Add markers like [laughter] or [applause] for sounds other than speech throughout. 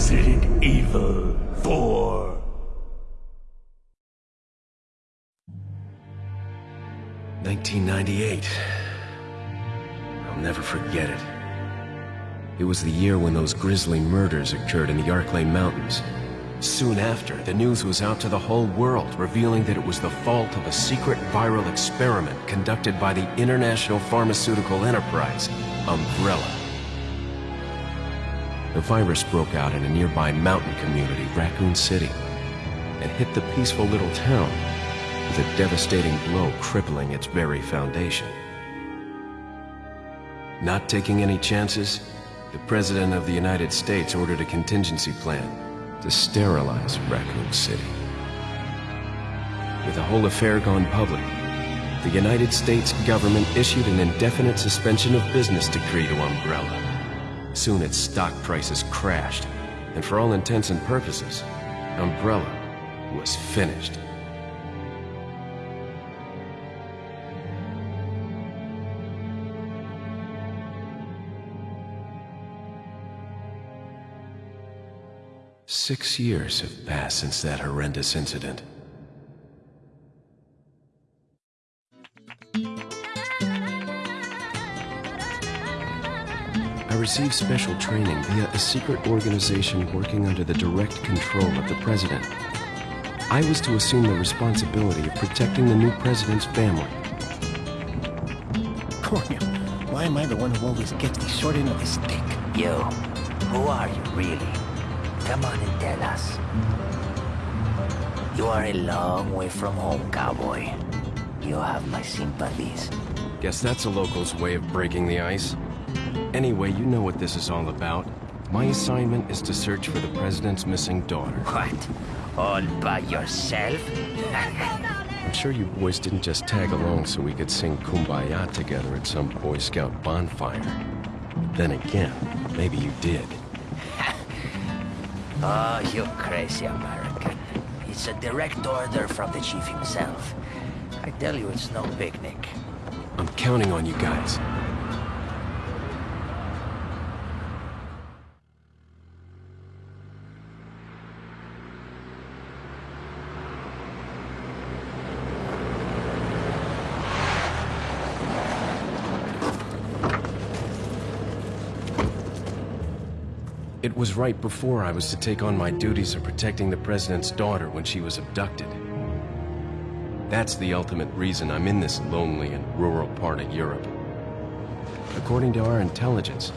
Resident Evil 4. Nineteen ninety-eight. I'll never forget it. It was the year when those grisly murders occurred in the Arklay Mountains. Soon after, the news was out to the whole world, revealing that it was the fault of a secret viral experiment conducted by the international pharmaceutical enterprise, Umbrella. The virus broke out in a nearby mountain community, Raccoon City, and hit the peaceful little town with a devastating blow crippling its very foundation. Not taking any chances, the President of the United States ordered a contingency plan to sterilize Raccoon City. With the whole affair gone public, the United States government issued an indefinite suspension of business decree to Umbrella. Soon its stock prices crashed, and for all intents and purposes, Umbrella was finished. Six years have passed since that horrendous incident. I received special training via a secret organization working under the direct control of the president. I was to assume the responsibility of protecting the new president's family. [laughs] Coño, why am I the one who always gets the short end of the stick? You, who are you really? Come on and tell us. You are a long way from home, cowboy. You have my sympathies. Guess that's a local's way of breaking the ice. Anyway, you know what this is all about. My assignment is to search for the president's missing daughter. What? All by yourself? [laughs] I'm sure you boys didn't just tag along so we could sing Kumbaya together at some Boy Scout bonfire. Then again, maybe you did. [laughs] Oh, you crazy American. It's a direct order from the chief himself. I tell you, it's no picnic. I'm counting on you guys. Was right before I was to take on my duties of protecting the President's daughter when she was abducted. That's the ultimate reason I'm in this lonely and rural part of Europe. According to our intelligence,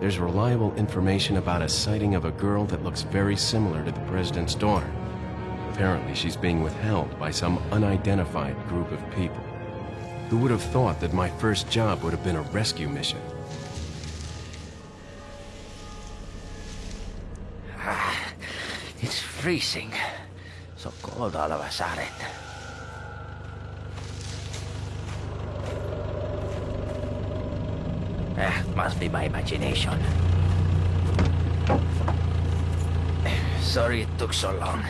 there's reliable information about a sighting of a girl that looks very similar to the President's daughter. Apparently she's being withheld by some unidentified group of people. Who would have thought that my first job would have been a rescue mission? It's freezing. So cold all of a sudden. Eh, must be my imagination. Sorry it took so long.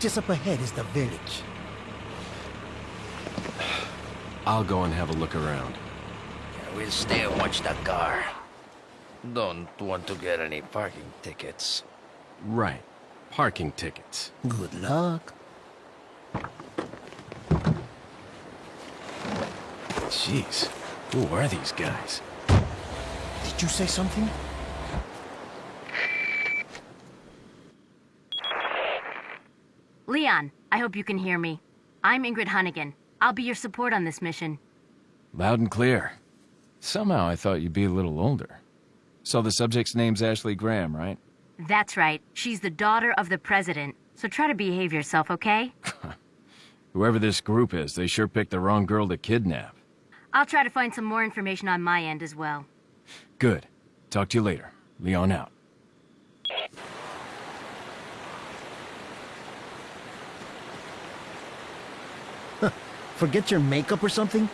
Just up ahead is the village. I'll go and have a look around. We'll stay and watch the car. Don't want to get any parking tickets. Right. Parking tickets. Good luck. Jeez. Who are these guys? Did you say something? Leon, I hope you can hear me. I'm Ingrid Hunnigan. I'll be your support on this mission. Loud and clear. Somehow I thought you'd be a little older. So the subject's name's Ashley Graham, right? That's right. She's the daughter of the president. So try to behave yourself, okay? [laughs] Whoever this group is, they sure picked the wrong girl to kidnap. I'll try to find some more information on my end as well. Good. Talk to you later. Leon out. Forget your makeup or something?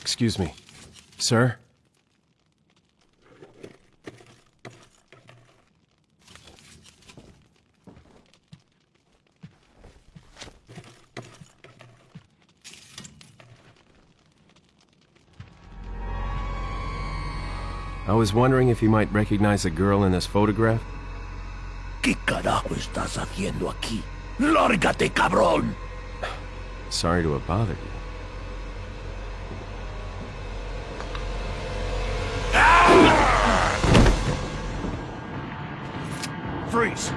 Excuse me. Sir? I was wondering if you might recognize a girl in this photograph? ¿Qué carajo estás haciendo aquí? ¡Lárgate, cabrón! Sorry to have bothered you. Freeze!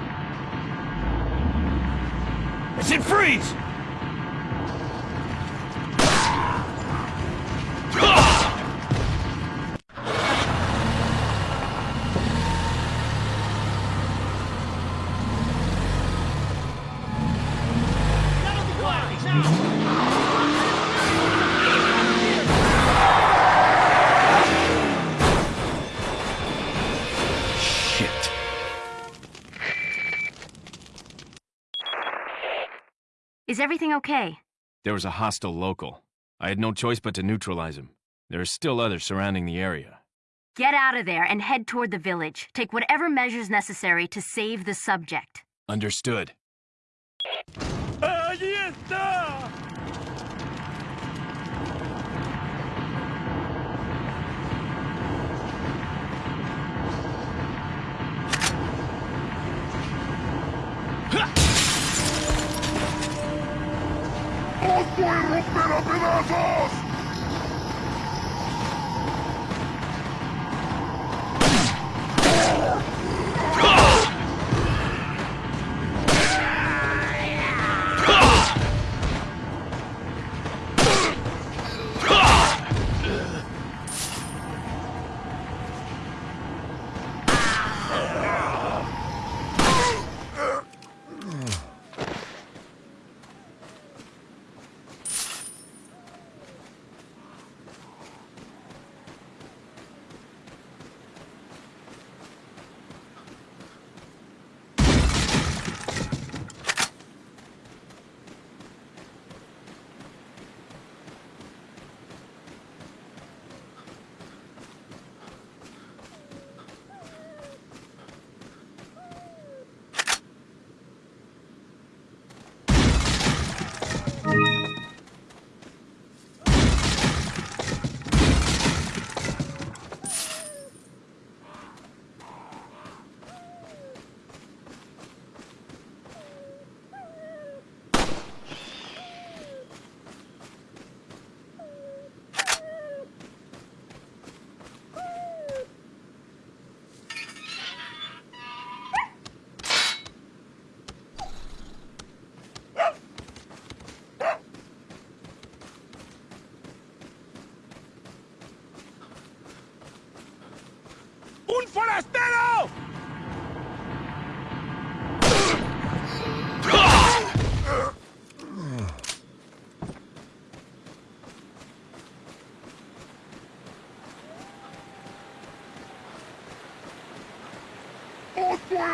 I said freeze! Everything okay? There was a hostile local. I had no choice but to neutralize him. There are still others surrounding the area. Get out of there and head toward the village. Take whatever measures necessary to save the subject. Understood. os quiero arrancar a pedazos!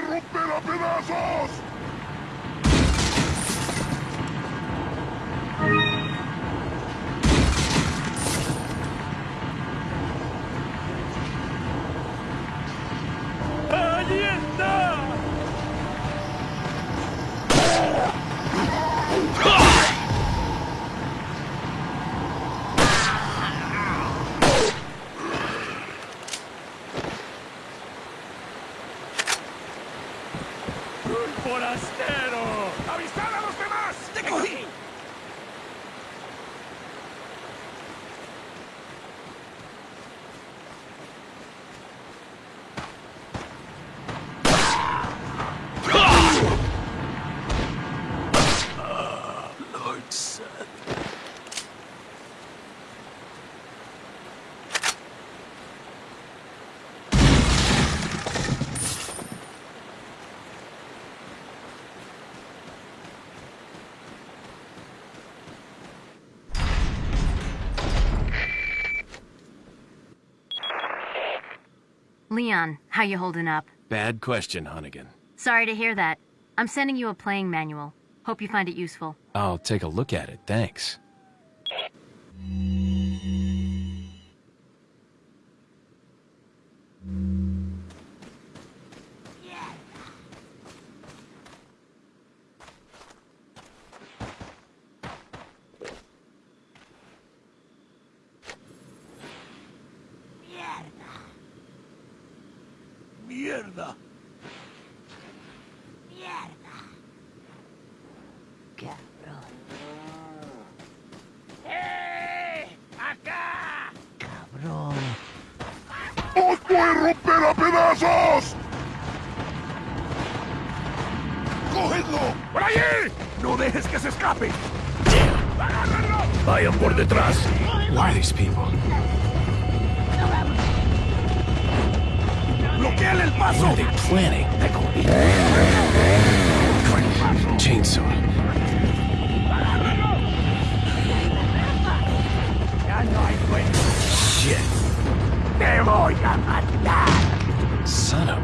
¡Os voy a romper Leon, how you holding up? Bad question, Hunnigan. Sorry to hear that. I'm sending you a playing manual. Hope you find it useful. I'll take a look at it, thanks. Voy a romper a pedazos! ¡Cogedlo! ¡Por allí! ¡No dejes que se escape! ¡Agárrenlo! Vayan por detrás. Who are these people? ¡Bloqueale el paso! What are they planning? Chainsaw. ¡Ya no hay! ¡Te voy a matar! Son of.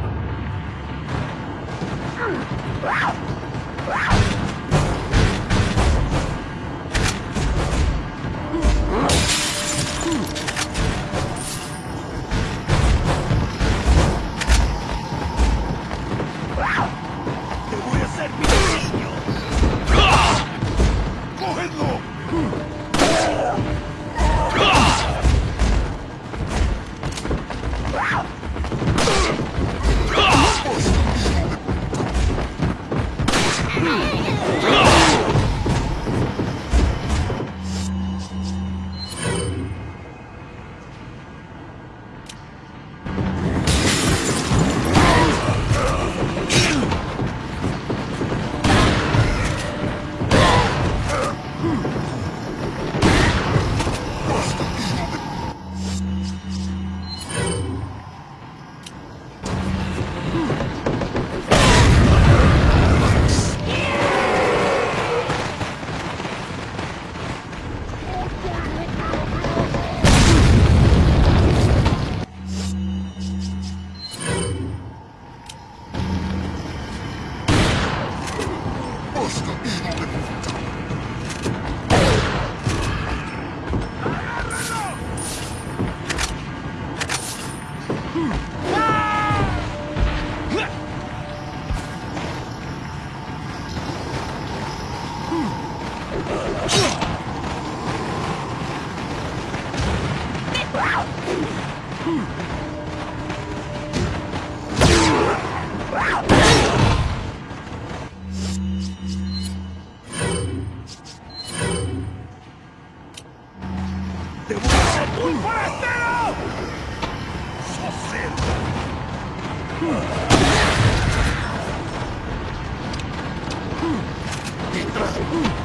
¡Un forastero! ¡Socero! ¡Detrás!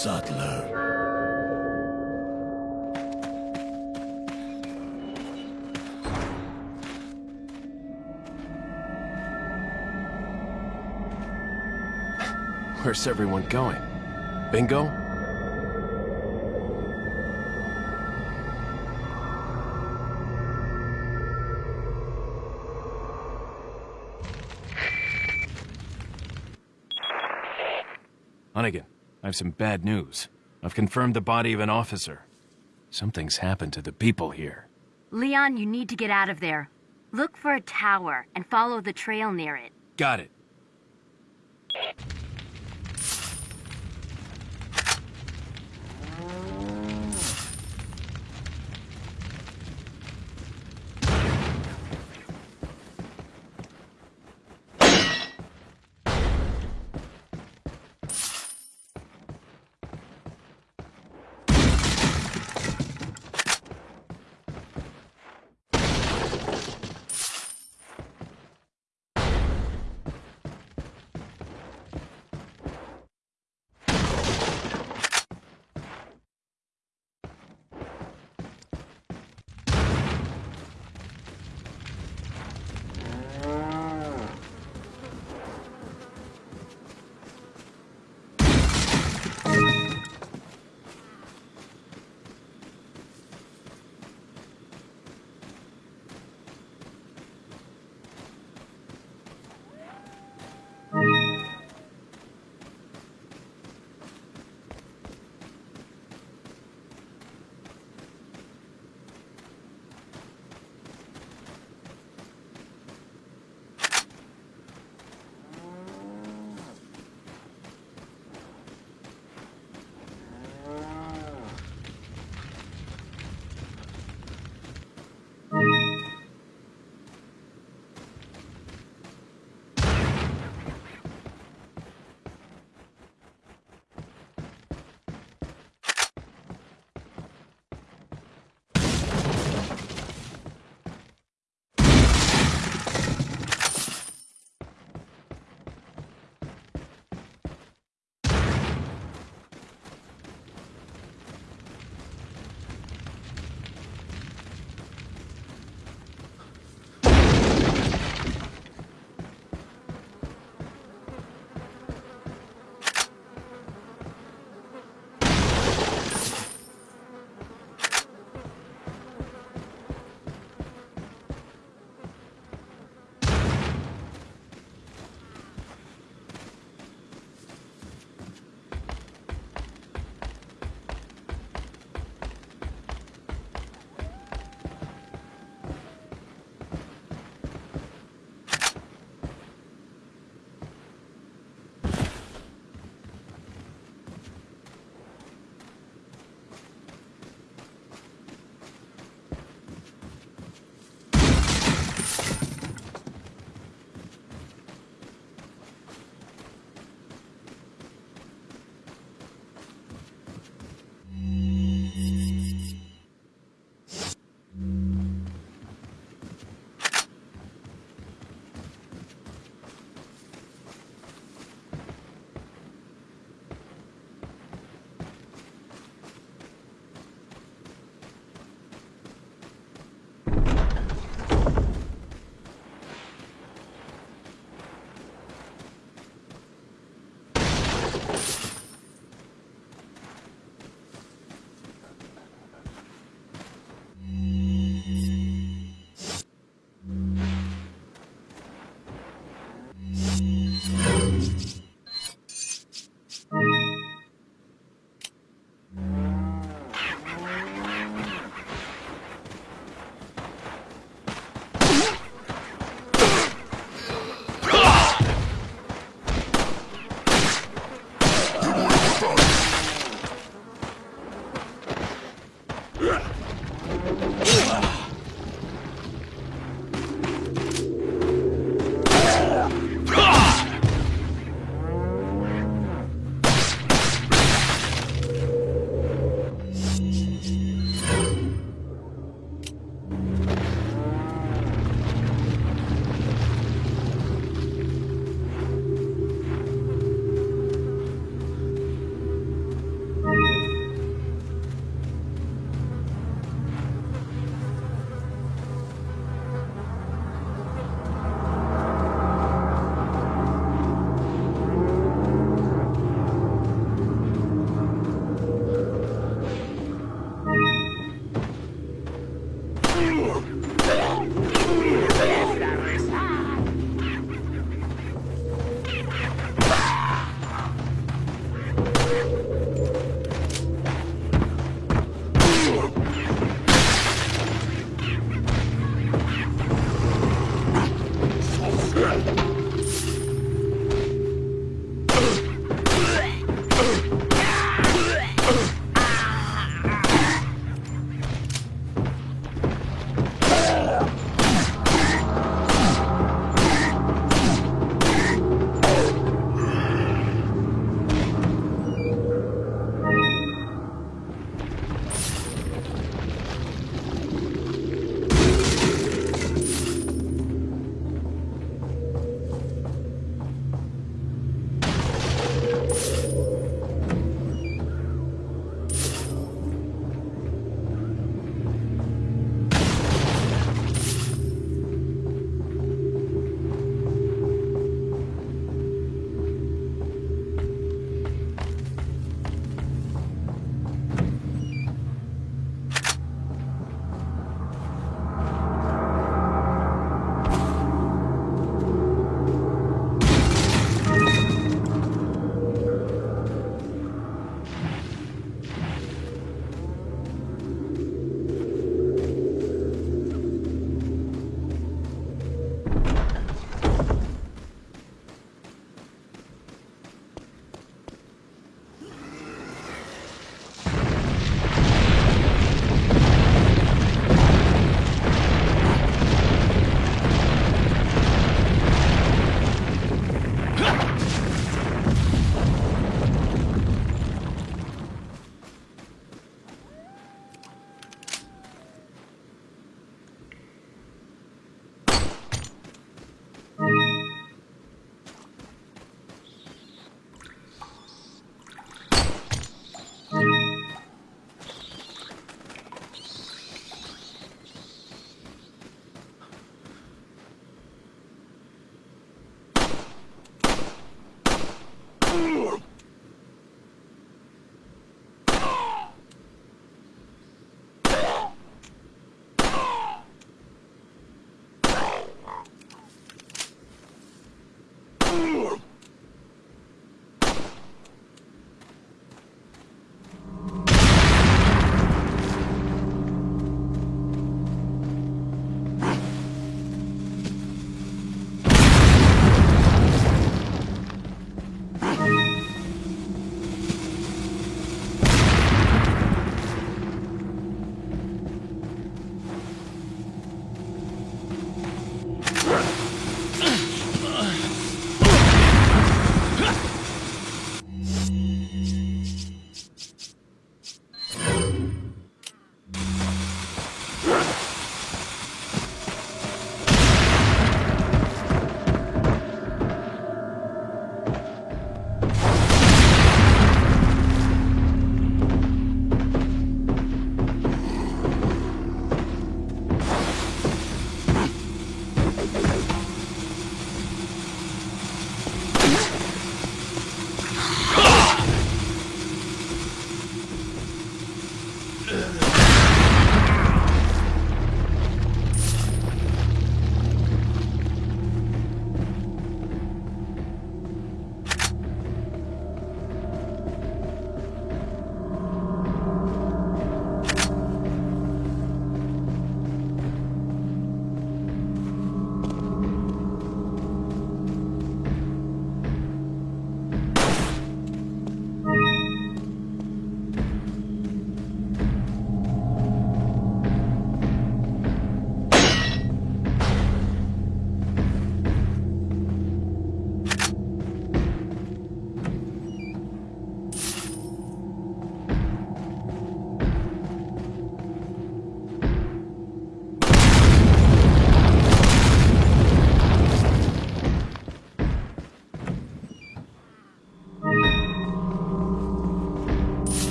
Saddler. Where's everyone going? Bingo? Some bad news. I've confirmed the body of an officer. Something's happened to the people here. Leon, you need to get out of there. Look for a tower and follow the trail near it. Got it.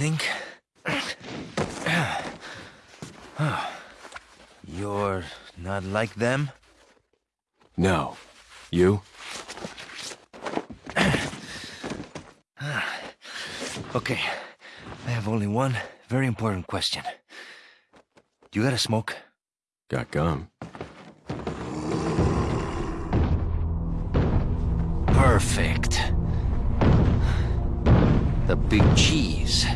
Think? You're not like them? No. You? Okay, I have only one very important question. You got a smoke? Got gum. Perfect. The big cheese.